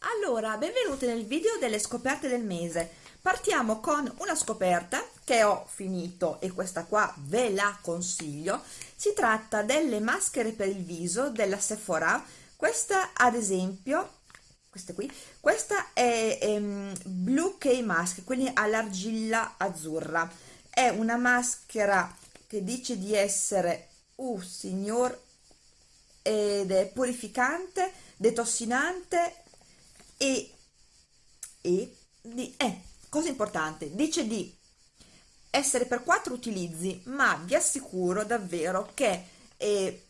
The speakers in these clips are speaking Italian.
Allora, benvenuti nel video delle scoperte del mese. Partiamo con una scoperta che ho finito e questa qua ve la consiglio. Si tratta delle maschere per il viso della Sephora. Questa ad esempio, questa qui, questa è ehm, Blue K Mask, quindi all'argilla azzurra. È una maschera che dice di essere, uh signor, ed è purificante, detossinante e, e di, eh, cosa importante, dice di essere per quattro utilizzi, ma vi assicuro davvero che eh,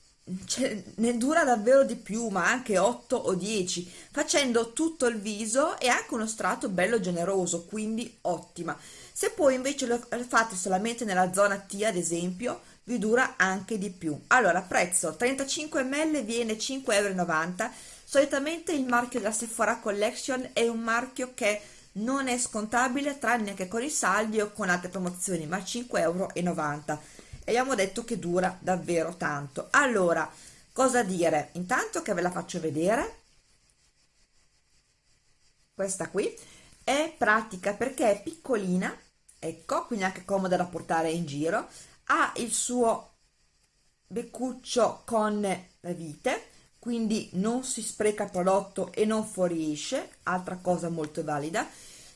cioè, ne dura davvero di più, ma anche 8 o 10, facendo tutto il viso e anche uno strato bello generoso, quindi ottima. Se poi invece lo fate solamente nella zona T, ad esempio, vi dura anche di più. Allora, prezzo 35 ml viene 5,90 euro. Solitamente il marchio della Sephora Collection è un marchio che non è scontabile tranne che con i saldi o con altre promozioni, ma 5,90 euro. E abbiamo detto che dura davvero tanto. Allora, cosa dire? Intanto che ve la faccio vedere, questa qui è pratica perché è piccolina, ecco, quindi anche comoda da portare in giro, ha il suo beccuccio con la vite quindi non si spreca prodotto e non fuoriesce altra cosa molto valida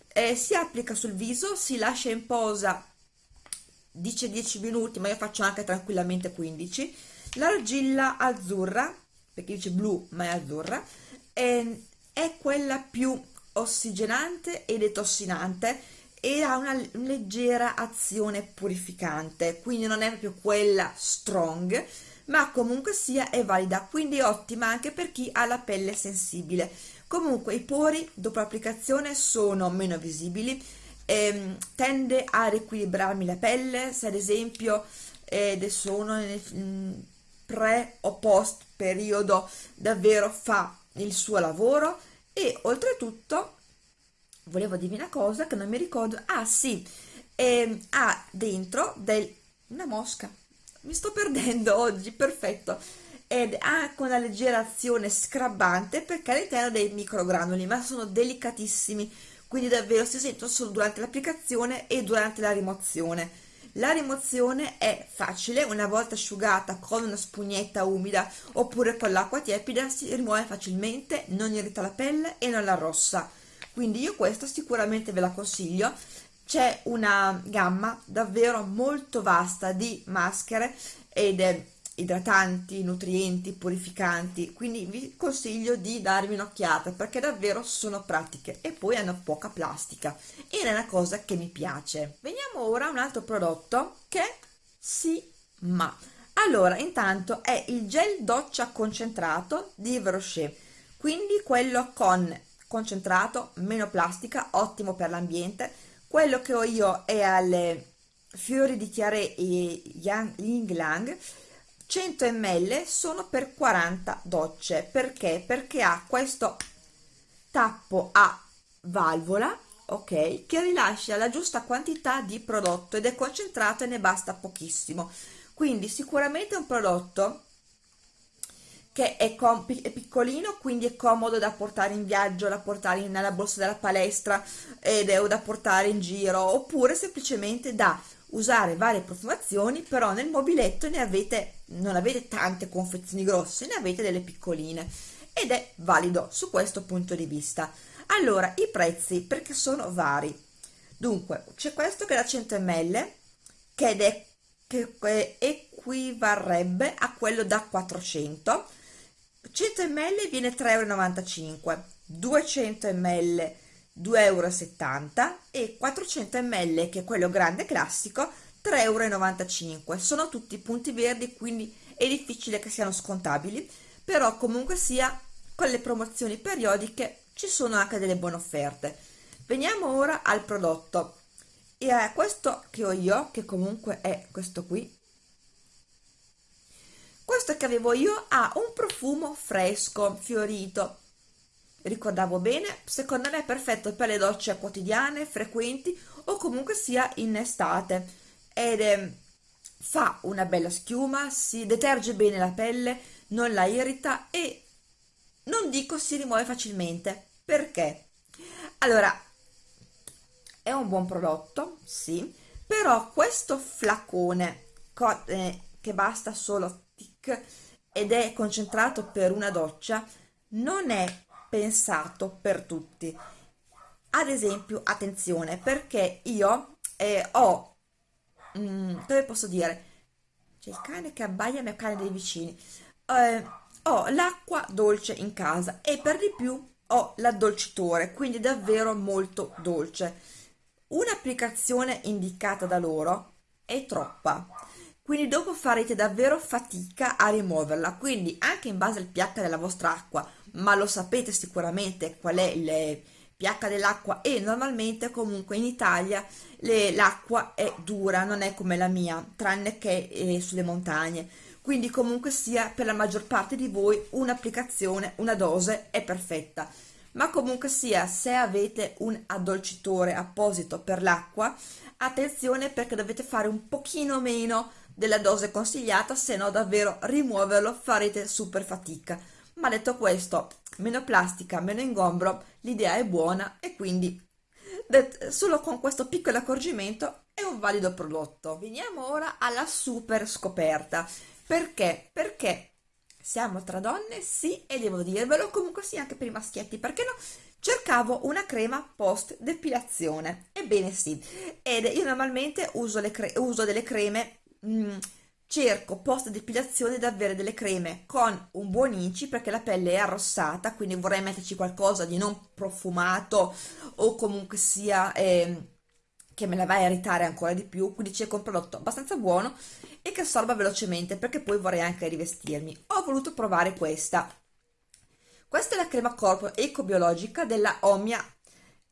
eh, si applica sul viso si lascia in posa dice 10 minuti ma io faccio anche tranquillamente 15 l'argilla azzurra perché dice blu ma è azzurra è, è quella più ossigenante e detossinante e ha una leggera azione purificante quindi non è proprio quella strong ma comunque sia è valida quindi ottima anche per chi ha la pelle sensibile. Comunque i pori dopo l'applicazione sono meno visibili ehm, tende a riequilibrarmi la pelle se ad esempio ed sono nel mm, pre o post periodo davvero fa il suo lavoro e oltretutto volevo dirvi una cosa che non mi ricordo. Ah sì. Eh, ha dentro del, una mosca. Mi sto perdendo oggi perfetto. Ed ha anche una leggera azione scrabbante perché all'interno dei microgranuli ma sono delicatissimi. Quindi davvero si sentono solo durante l'applicazione e durante la rimozione. La rimozione è facile, una volta asciugata con una spugnetta umida oppure con l'acqua tiepida si rimuove facilmente, non irrita la pelle e non la rossa quindi io questa sicuramente ve la consiglio c'è una gamma davvero molto vasta di maschere ed idratanti, nutrienti, purificanti, quindi vi consiglio di darvi un'occhiata perché davvero sono pratiche e poi hanno poca plastica ed è una cosa che mi piace. Veniamo ora a un altro prodotto che si ma. Allora, intanto è il gel doccia concentrato di Rocher, quindi quello con concentrato, meno plastica, ottimo per l'ambiente. Quello che ho io è alle fiori di chiare e Ying Lang, 100 ml sono per 40 docce. Perché? Perché ha questo tappo a valvola, ok, che rilascia la giusta quantità di prodotto ed è concentrato e ne basta pochissimo. Quindi sicuramente un prodotto che è, è, piccolino quindi è comodo da portare in viaggio, da portare nella borsa della palestra ed è da portare in giro oppure semplicemente da usare varie profumazioni però nel mobiletto ne avete non avete tante confezioni grosse ne avete delle piccoline ed è valido su questo punto di vista. Allora i prezzi perché sono vari. Dunque c'è questo che è da 100 ml che è che equivarrebbe a quello da 400 100 ml viene 3,95 euro 200 ml 2,70 euro e 400 ml che è quello grande classico 3,95 euro sono tutti punti verdi quindi è difficile che siano scontabili però comunque sia con le promozioni periodiche ci sono anche delle buone offerte. Veniamo ora al prodotto. E a questo che ho io che comunque è questo qui questo che avevo io ha un profumo fresco, fiorito. Ricordavo bene, secondo me è perfetto per le docce quotidiane, frequenti o comunque sia in estate. Ed è, fa una bella schiuma, si deterge bene la pelle, non la irrita e non dico si rimuove facilmente, perché? Allora, è un buon prodotto, sì, però questo flacone eh, che basta solo ed è concentrato per una doccia non è pensato per tutti. Ad esempio attenzione perché io eh, ho mm, come posso dire? C'è il cane che abbaia il cane dei vicini. Eh, ho l'acqua dolce in casa e per di più ho l'addolcitore quindi davvero molto dolce. Un'applicazione indicata da loro è troppa quindi dopo farete davvero fatica a rimuoverla quindi anche in base al pH della vostra acqua ma lo sapete sicuramente qual è il pH dell'acqua e normalmente comunque in Italia l'acqua è dura, non è come la mia, tranne che eh, sulle montagne. Quindi comunque sia per la maggior parte di voi un'applicazione, una dose è perfetta. Ma comunque sia, se avete un addolcitore apposito per l'acqua, attenzione perché dovete fare un pochino meno della dose consigliata, se no davvero rimuoverlo farete super fatica. Ma detto questo, meno plastica, meno ingombro, l'idea è buona e quindi solo con questo piccolo accorgimento è un valido prodotto. Veniamo ora alla super scoperta. Perché? Perché siamo tra donne, sì, e devo dirvelo, comunque sì anche per i maschietti, perché no? Cercavo una crema post depilazione, ebbene sì, ed io normalmente uso, uso delle creme mh, mm, cerco post depilazione di avere delle creme con un buon inci perché la pelle è arrossata quindi vorrei metterci qualcosa di non profumato o comunque sia eh, che me la va a irritare ancora di più. Quindi cerco un prodotto abbastanza buono e che assorba velocemente perché poi vorrei anche rivestirmi. Ho voluto provare questa. Questa è la crema corpo ecobiologica della Omia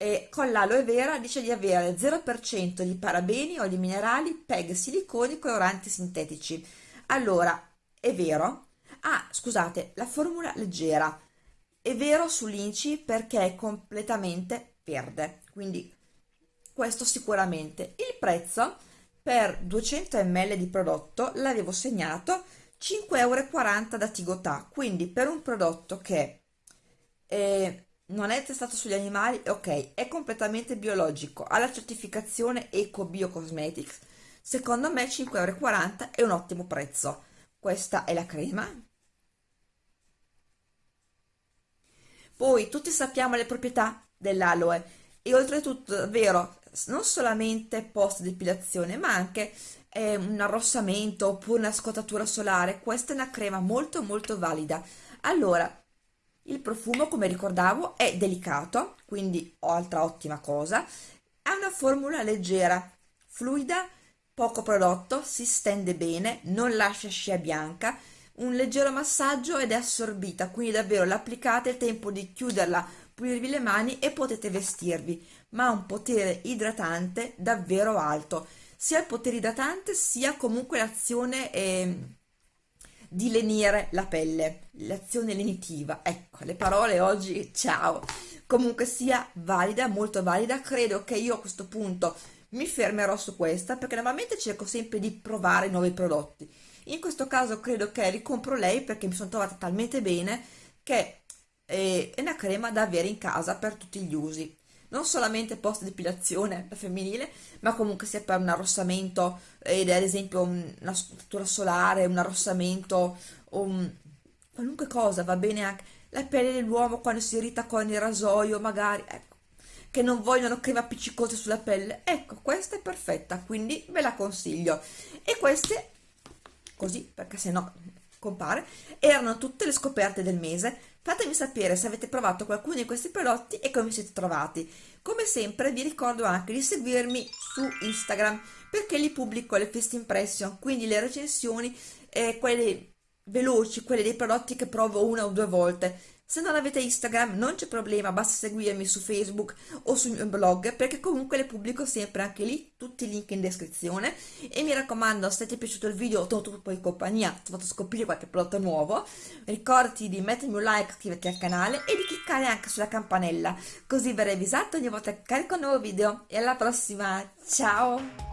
e con l'aloe vera dice di avere 0% di parabeni, oli minerali, PEG, siliconi, coloranti sintetici. Allora, è vero? Ah, scusate, la formula leggera. È vero sull'inci perché è completamente verde, quindi questo sicuramente. Il prezzo per 200 ml di prodotto l'avevo segnato 5,40 euro da Tigotà, quindi per un prodotto che... È non è testato sugli animali, ok, è completamente biologico, ha la certificazione Eco Bio Cosmetics, secondo me 5,40 euro è un ottimo prezzo. Questa è la crema. Poi tutti sappiamo le proprietà dell'aloe e oltretutto davvero non solamente post depilazione ma anche eh, un arrossamento oppure una scottatura solare, questa è una crema molto molto valida. Allora, il profumo, come ricordavo, è delicato, quindi altra ottima cosa. Ha una formula leggera, fluida, poco prodotto, si stende bene, non lascia scia bianca, un leggero massaggio ed è assorbita, quindi davvero l'applicate, è tempo di chiuderla, pulirvi le mani e potete vestirvi, ma ha un potere idratante davvero alto, sia il potere idratante sia comunque l'azione... Eh, di lenire la pelle, l'azione lenitiva. Ecco, le parole oggi, ciao. Comunque sia valida, molto valida, credo che io a questo punto mi fermerò su questa perché normalmente cerco sempre di provare nuovi prodotti. In questo caso credo che ricompro lei perché mi sono trovata talmente bene che è una crema da avere in casa per tutti gli usi non solamente post depilazione femminile, ma comunque sia per un arrossamento ed ad esempio una struttura solare, un arrossamento un... qualunque cosa, va bene anche la pelle dell'uomo quando si irrita con il rasoio, magari, ecco, che non vogliono crema appiccicose sulla pelle, ecco, questa è perfetta, quindi ve la consiglio. E queste, così, perché se no compare, erano tutte le scoperte del mese. Fatemi sapere se avete provato qualcuno di questi prodotti e come siete trovati. Come sempre vi ricordo anche di seguirmi su Instagram perché lì pubblico le first impression, quindi le recensioni, eh, quelle veloci, quelle dei prodotti che provo una o due volte se non avete Instagram non c'è problema, basta seguirmi su Facebook o sul mio blog perché comunque le pubblico sempre anche lì, tutti i link in descrizione. E mi raccomando se ti è piaciuto il video o tu poi in compagnia, ti ho fatto scoprire qualche prodotto nuovo, ricordati di mettermi un like, iscriverti al canale e di cliccare anche sulla campanella così verrai avvisato ogni volta che carico un nuovo video. E alla prossima, ciao!